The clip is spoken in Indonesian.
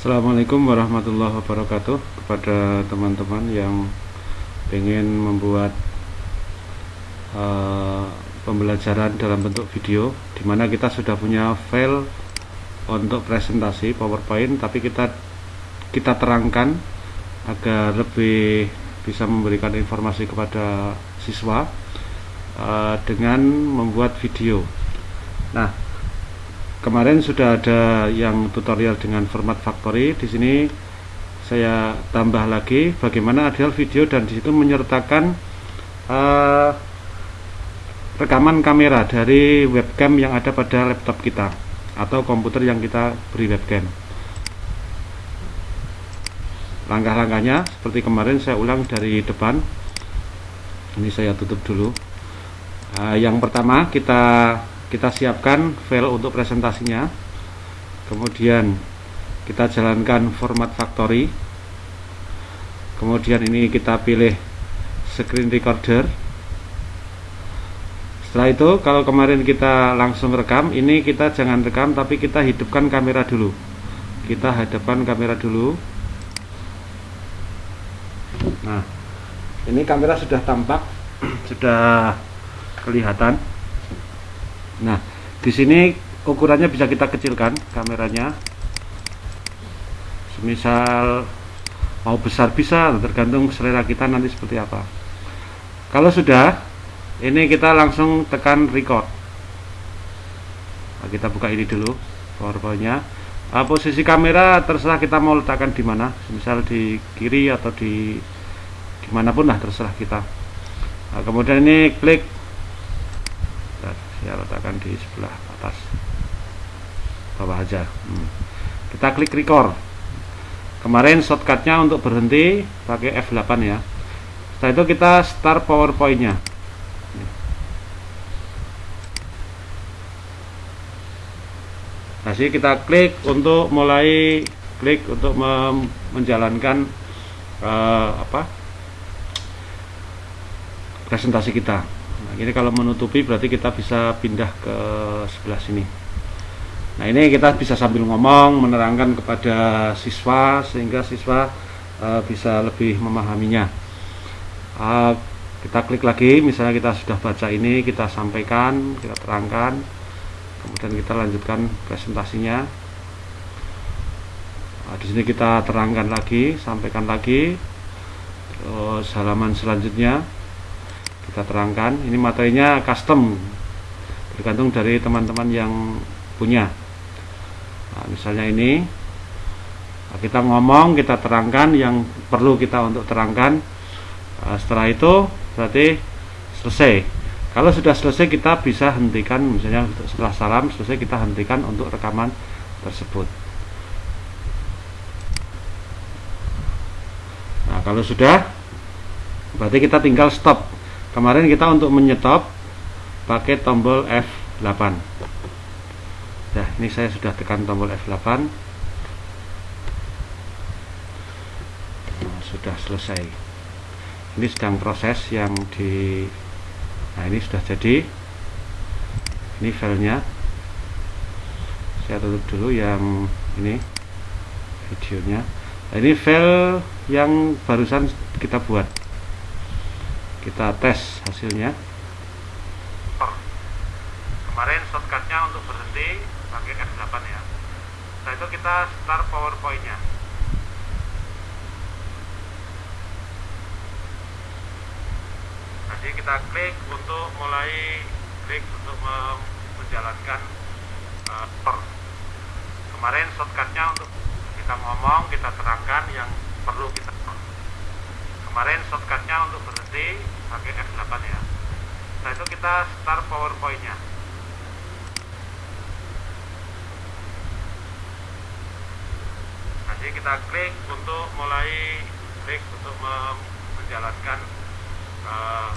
Assalamualaikum warahmatullahi wabarakatuh kepada teman-teman yang ingin membuat uh, pembelajaran dalam bentuk video di mana kita sudah punya file untuk presentasi PowerPoint tapi kita kita terangkan agar lebih bisa memberikan informasi kepada siswa uh, dengan membuat video. Nah kemarin sudah ada yang tutorial dengan format factory. Di sini saya tambah lagi bagaimana ada video dan di situ menyertakan uh, rekaman kamera dari webcam yang ada pada laptop kita atau komputer yang kita beri webcam. Langkah-langkahnya seperti kemarin saya ulang dari depan. Ini saya tutup dulu. Uh, yang pertama kita kita siapkan file untuk presentasinya. Kemudian kita jalankan format factory. Kemudian ini kita pilih screen recorder. Setelah itu kalau kemarin kita langsung rekam ini kita jangan rekam tapi kita hidupkan kamera dulu. Kita hadapkan kamera dulu. Nah ini kamera sudah tampak sudah kelihatan Nah, di sini ukurannya bisa kita kecilkan kameranya. Semisal mau besar bisa, tergantung selera kita nanti seperti apa. Kalau sudah, ini kita langsung tekan record. Nah, kita buka ini dulu powerpointnya. Nah, posisi kamera terserah kita mau letakkan di mana, misal di kiri atau di di mana pun lah terserah kita. Nah, kemudian ini klik saya letakkan di sebelah atas. Bawah aja. Hmm. kita klik record. Kemarin shortcutnya untuk berhenti pakai F8 ya. Setelah itu kita start powerpointnya. Kasih kita klik untuk mulai klik untuk menjalankan uh, apa presentasi kita nah ini kalau menutupi berarti kita bisa pindah ke sebelah sini. Nah ini kita bisa sambil ngomong menerangkan kepada siswa sehingga siswa uh, bisa lebih memahaminya. Uh, kita klik lagi misalnya kita sudah baca ini kita sampaikan kita terangkan kemudian kita lanjutkan presentasinya. Nah, di sini kita terangkan lagi sampaikan lagi terus halaman selanjutnya kita terangkan. Ini materinya custom tergantung dari teman-teman yang punya. Nah, misalnya ini nah, kita ngomong kita terangkan yang perlu kita untuk terangkan. Nah, setelah itu berarti selesai. Kalau sudah selesai kita bisa hentikan misalnya setelah salam selesai kita hentikan untuk rekaman tersebut. Nah kalau sudah berarti kita tinggal stop kemarin kita untuk menyetop pakai tombol F8 nah ini saya sudah tekan tombol F8 nah, sudah selesai. Ini sedang proses yang di nah ini sudah jadi. Ini filenya. Saya tutup dulu yang ini videonya. Nah, ini file yang barusan kita buat kita tes hasilnya. Kemarin shortcutnya untuk berhenti pakai F8 ya. Setelah itu kita start powerpointnya. Jadi kita klik untuk mulai klik untuk menjalankan uh, kemarin shortcutnya untuk kita ngomong kita terangkan yang perlu kita kemarin shortcutnya untuk berhenti pakai F8 ya. Setelah itu kita start powerpointnya. Nanti kita klik untuk mulai klik untuk menjalankan uh,